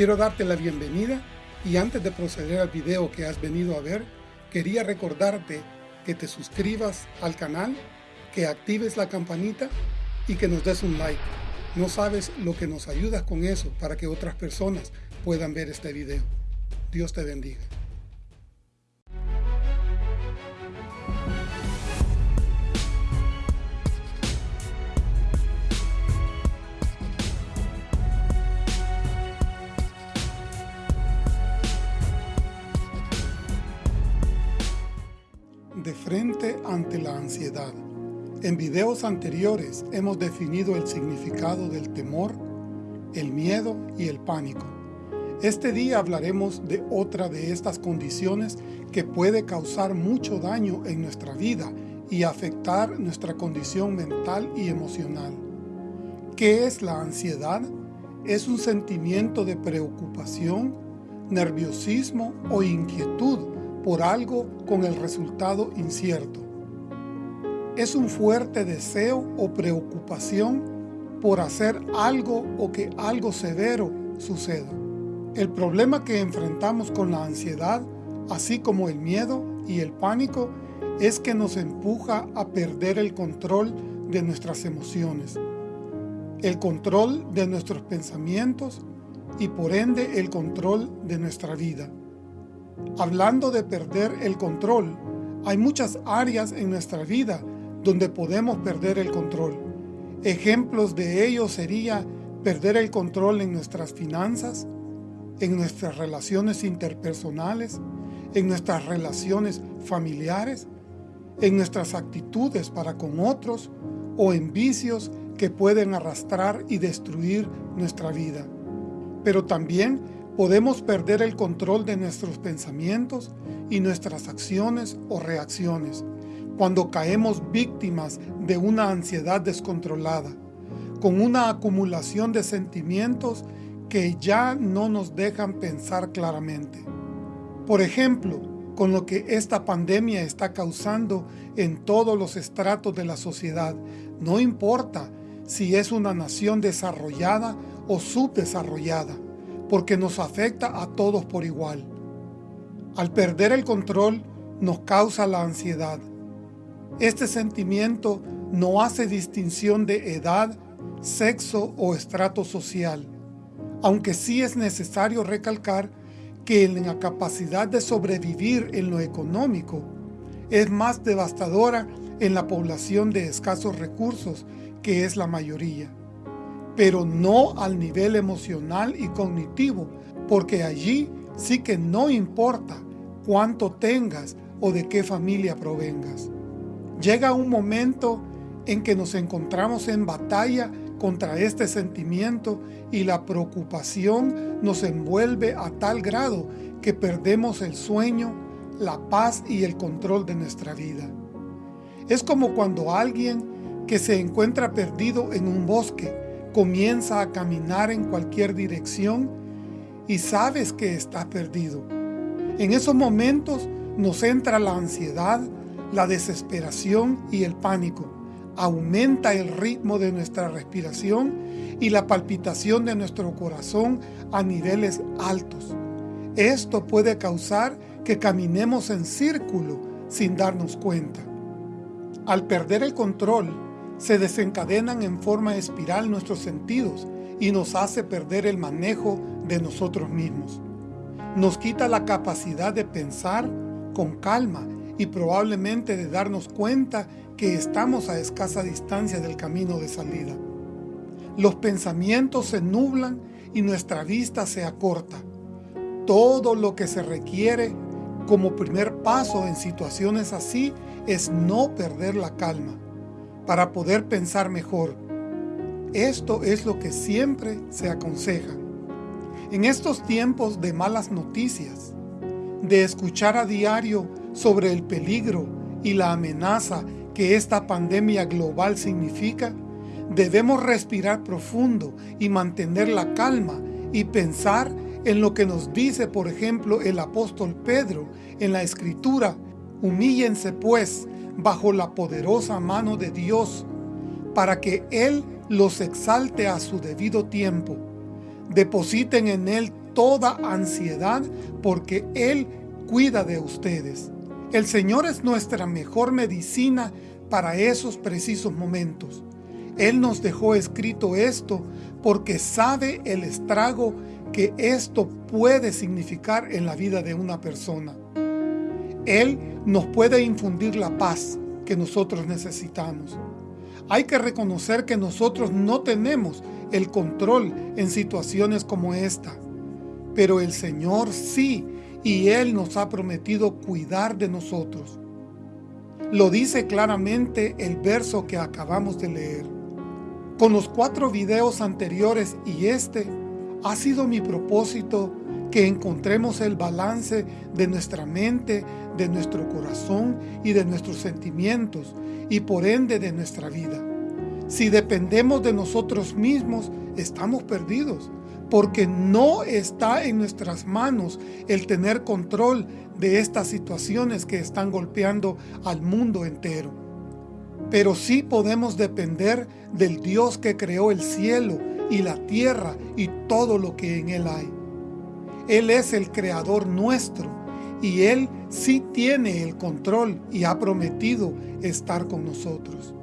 Quiero darte la bienvenida y antes de proceder al video que has venido a ver, quería recordarte que te suscribas al canal, que actives la campanita y que nos des un like. No sabes lo que nos ayudas con eso para que otras personas puedan ver este video. Dios te bendiga. En videos anteriores hemos definido el significado del temor, el miedo y el pánico. Este día hablaremos de otra de estas condiciones que puede causar mucho daño en nuestra vida y afectar nuestra condición mental y emocional. ¿Qué es la ansiedad? Es un sentimiento de preocupación, nerviosismo o inquietud por algo con el resultado incierto es un fuerte deseo o preocupación por hacer algo o que algo severo suceda. El problema que enfrentamos con la ansiedad, así como el miedo y el pánico, es que nos empuja a perder el control de nuestras emociones, el control de nuestros pensamientos y por ende el control de nuestra vida. Hablando de perder el control, hay muchas áreas en nuestra vida donde podemos perder el control. Ejemplos de ello sería perder el control en nuestras finanzas, en nuestras relaciones interpersonales, en nuestras relaciones familiares, en nuestras actitudes para con otros o en vicios que pueden arrastrar y destruir nuestra vida. Pero también podemos perder el control de nuestros pensamientos y nuestras acciones o reacciones, cuando caemos víctimas de una ansiedad descontrolada, con una acumulación de sentimientos que ya no nos dejan pensar claramente. Por ejemplo, con lo que esta pandemia está causando en todos los estratos de la sociedad, no importa si es una nación desarrollada o subdesarrollada, porque nos afecta a todos por igual. Al perder el control, nos causa la ansiedad, este sentimiento no hace distinción de edad, sexo o estrato social, aunque sí es necesario recalcar que en la capacidad de sobrevivir en lo económico es más devastadora en la población de escasos recursos, que es la mayoría, pero no al nivel emocional y cognitivo, porque allí sí que no importa cuánto tengas o de qué familia provengas. Llega un momento en que nos encontramos en batalla contra este sentimiento y la preocupación nos envuelve a tal grado que perdemos el sueño, la paz y el control de nuestra vida. Es como cuando alguien que se encuentra perdido en un bosque comienza a caminar en cualquier dirección y sabes que está perdido. En esos momentos nos entra la ansiedad, la desesperación y el pánico. Aumenta el ritmo de nuestra respiración y la palpitación de nuestro corazón a niveles altos. Esto puede causar que caminemos en círculo sin darnos cuenta. Al perder el control, se desencadenan en forma espiral nuestros sentidos y nos hace perder el manejo de nosotros mismos. Nos quita la capacidad de pensar con calma y probablemente de darnos cuenta que estamos a escasa distancia del camino de salida. Los pensamientos se nublan y nuestra vista se acorta. Todo lo que se requiere como primer paso en situaciones así es no perder la calma, para poder pensar mejor. Esto es lo que siempre se aconseja. En estos tiempos de malas noticias, de escuchar a diario sobre el peligro y la amenaza que esta pandemia global significa, debemos respirar profundo y mantener la calma y pensar en lo que nos dice, por ejemplo, el apóstol Pedro en la Escritura, humíllense pues bajo la poderosa mano de Dios, para que Él los exalte a su debido tiempo. Depositen en Él toda ansiedad porque Él cuida de ustedes. El Señor es nuestra mejor medicina para esos precisos momentos. Él nos dejó escrito esto porque sabe el estrago que esto puede significar en la vida de una persona. Él nos puede infundir la paz que nosotros necesitamos. Hay que reconocer que nosotros no tenemos el control en situaciones como esta, pero el Señor sí, y Él nos ha prometido cuidar de nosotros. Lo dice claramente el verso que acabamos de leer. Con los cuatro videos anteriores y este, ha sido mi propósito que encontremos el balance de nuestra mente, de nuestro corazón y de nuestros sentimientos, y por ende de nuestra vida. Si dependemos de nosotros mismos, estamos perdidos, porque no está en nuestras manos el tener control de estas situaciones que están golpeando al mundo entero. Pero sí podemos depender del Dios que creó el cielo y la tierra y todo lo que en él hay. Él es el creador nuestro y Él sí tiene el control y ha prometido estar con nosotros.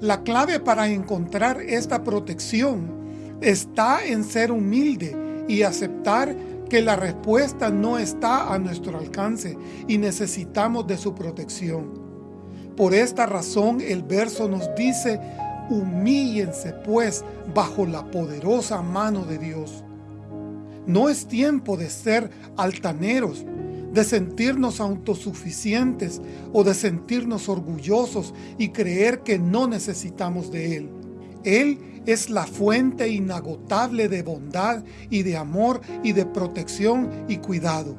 La clave para encontrar esta protección está en ser humilde y aceptar que la respuesta no está a nuestro alcance y necesitamos de su protección. Por esta razón el verso nos dice, humíllense pues bajo la poderosa mano de Dios. No es tiempo de ser altaneros, de sentirnos autosuficientes o de sentirnos orgullosos y creer que no necesitamos de Él. Él es la fuente inagotable de bondad y de amor y de protección y cuidado.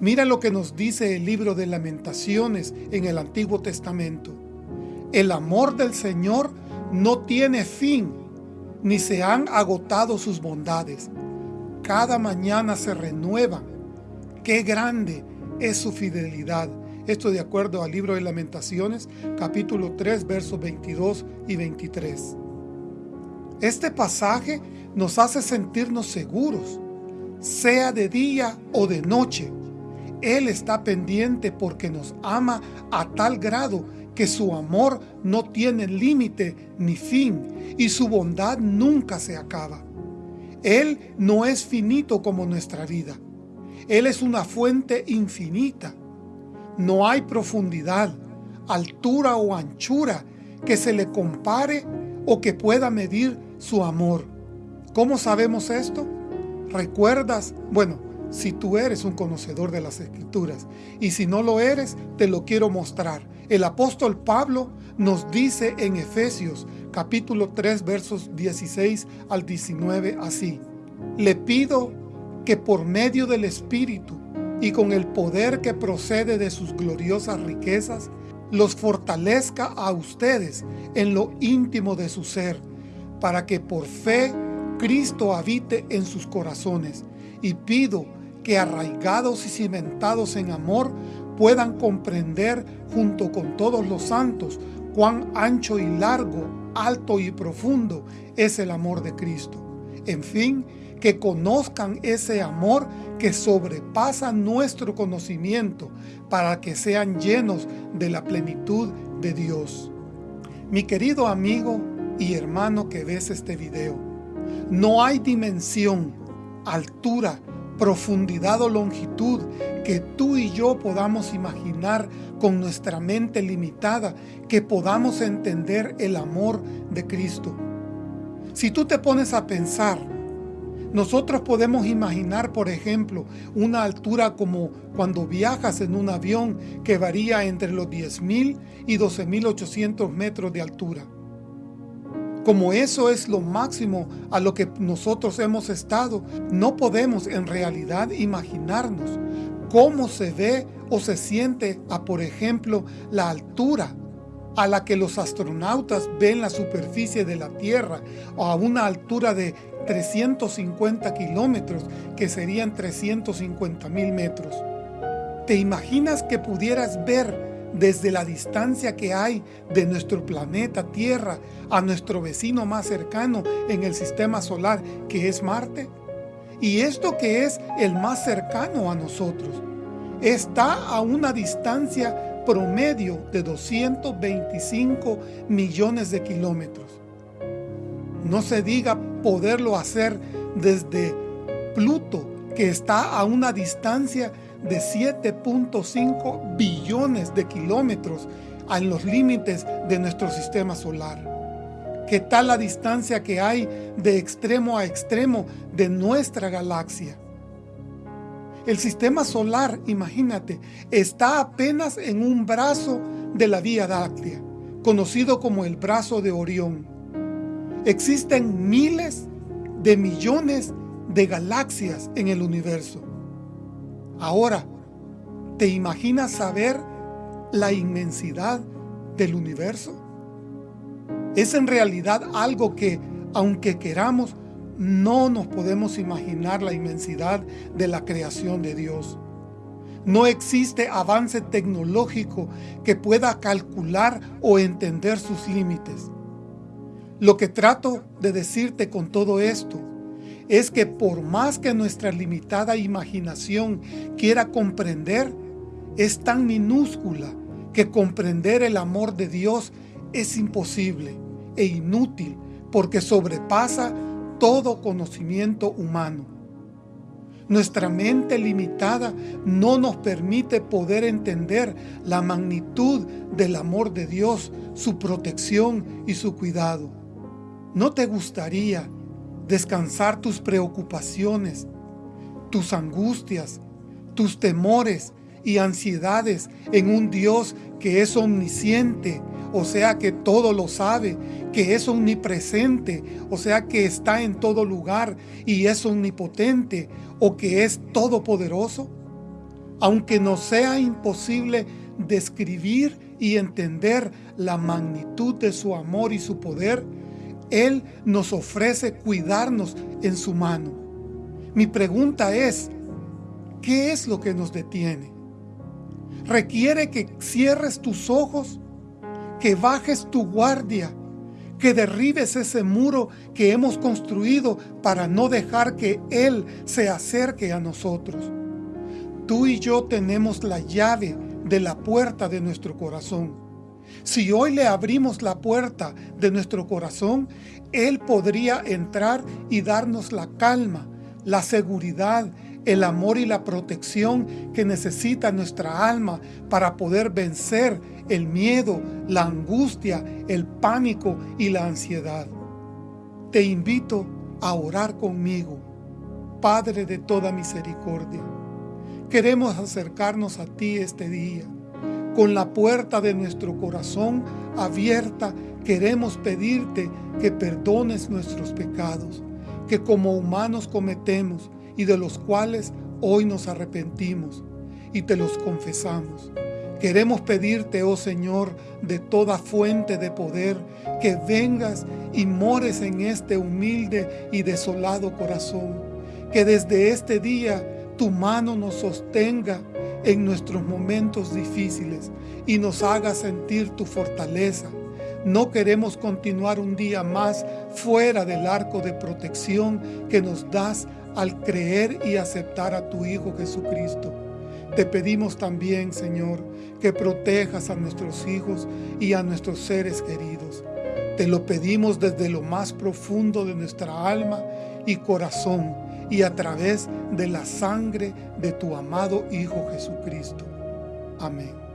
Mira lo que nos dice el libro de Lamentaciones en el Antiguo Testamento. El amor del Señor no tiene fin, ni se han agotado sus bondades. Cada mañana se renuevan. Qué grande es su fidelidad. Esto de acuerdo al libro de Lamentaciones, capítulo 3, versos 22 y 23. Este pasaje nos hace sentirnos seguros, sea de día o de noche. Él está pendiente porque nos ama a tal grado que su amor no tiene límite ni fin y su bondad nunca se acaba. Él no es finito como nuestra vida. Él es una fuente infinita. No hay profundidad, altura o anchura que se le compare o que pueda medir su amor. ¿Cómo sabemos esto? ¿Recuerdas? Bueno, si tú eres un conocedor de las Escrituras, y si no lo eres, te lo quiero mostrar. El apóstol Pablo nos dice en Efesios capítulo 3 versos 16 al 19 así. Le pido que por medio del Espíritu y con el poder que procede de sus gloriosas riquezas, los fortalezca a ustedes en lo íntimo de su ser, para que por fe Cristo habite en sus corazones. Y pido que arraigados y cimentados en amor, puedan comprender junto con todos los santos cuán ancho y largo, alto y profundo es el amor de Cristo. En fin, que conozcan ese amor que sobrepasa nuestro conocimiento para que sean llenos de la plenitud de Dios. Mi querido amigo y hermano que ves este video, no hay dimensión, altura, profundidad o longitud que tú y yo podamos imaginar con nuestra mente limitada, que podamos entender el amor de Cristo. Si tú te pones a pensar, nosotros podemos imaginar, por ejemplo, una altura como cuando viajas en un avión que varía entre los 10.000 y 12.800 metros de altura. Como eso es lo máximo a lo que nosotros hemos estado, no podemos en realidad imaginarnos cómo se ve o se siente a, por ejemplo, la altura a la que los astronautas ven la superficie de la Tierra a una altura de 350 kilómetros, que serían 350 mil metros. ¿Te imaginas que pudieras ver desde la distancia que hay de nuestro planeta Tierra a nuestro vecino más cercano en el sistema solar, que es Marte? Y esto que es el más cercano a nosotros, está a una distancia promedio de 225 millones de kilómetros. No se diga poderlo hacer desde Pluto, que está a una distancia de 7.5 billones de kilómetros en los límites de nuestro sistema solar. ¿Qué tal la distancia que hay de extremo a extremo de nuestra galaxia? El sistema solar, imagínate, está apenas en un brazo de la Vía Láctea, conocido como el brazo de Orión. Existen miles de millones de galaxias en el universo. Ahora, ¿te imaginas saber la inmensidad del universo? Es en realidad algo que, aunque queramos, no nos podemos imaginar la inmensidad de la creación de Dios. No existe avance tecnológico que pueda calcular o entender sus límites. Lo que trato de decirte con todo esto es que por más que nuestra limitada imaginación quiera comprender, es tan minúscula que comprender el amor de Dios es imposible e inútil porque sobrepasa todo conocimiento humano. Nuestra mente limitada no nos permite poder entender la magnitud del amor de Dios, su protección y su cuidado. ¿No te gustaría descansar tus preocupaciones, tus angustias, tus temores y ansiedades en un Dios que es omnisciente, o sea que todo lo sabe, que es omnipresente, o sea que está en todo lugar y es omnipotente, o que es todopoderoso? Aunque nos sea imposible describir y entender la magnitud de su amor y su poder, él nos ofrece cuidarnos en su mano. Mi pregunta es, ¿qué es lo que nos detiene? Requiere que cierres tus ojos, que bajes tu guardia, que derribes ese muro que hemos construido para no dejar que Él se acerque a nosotros. Tú y yo tenemos la llave de la puerta de nuestro corazón. Si hoy le abrimos la puerta de nuestro corazón, Él podría entrar y darnos la calma, la seguridad, el amor y la protección que necesita nuestra alma para poder vencer el miedo, la angustia, el pánico y la ansiedad. Te invito a orar conmigo, Padre de toda misericordia. Queremos acercarnos a ti este día con la puerta de nuestro corazón abierta, queremos pedirte que perdones nuestros pecados, que como humanos cometemos y de los cuales hoy nos arrepentimos y te los confesamos. Queremos pedirte, oh Señor, de toda fuente de poder, que vengas y mores en este humilde y desolado corazón, que desde este día tu mano nos sostenga en nuestros momentos difíciles y nos haga sentir tu fortaleza. No queremos continuar un día más fuera del arco de protección que nos das al creer y aceptar a tu Hijo Jesucristo. Te pedimos también, Señor, que protejas a nuestros hijos y a nuestros seres queridos. Te lo pedimos desde lo más profundo de nuestra alma y corazón y a través de la sangre de tu amado Hijo Jesucristo. Amén.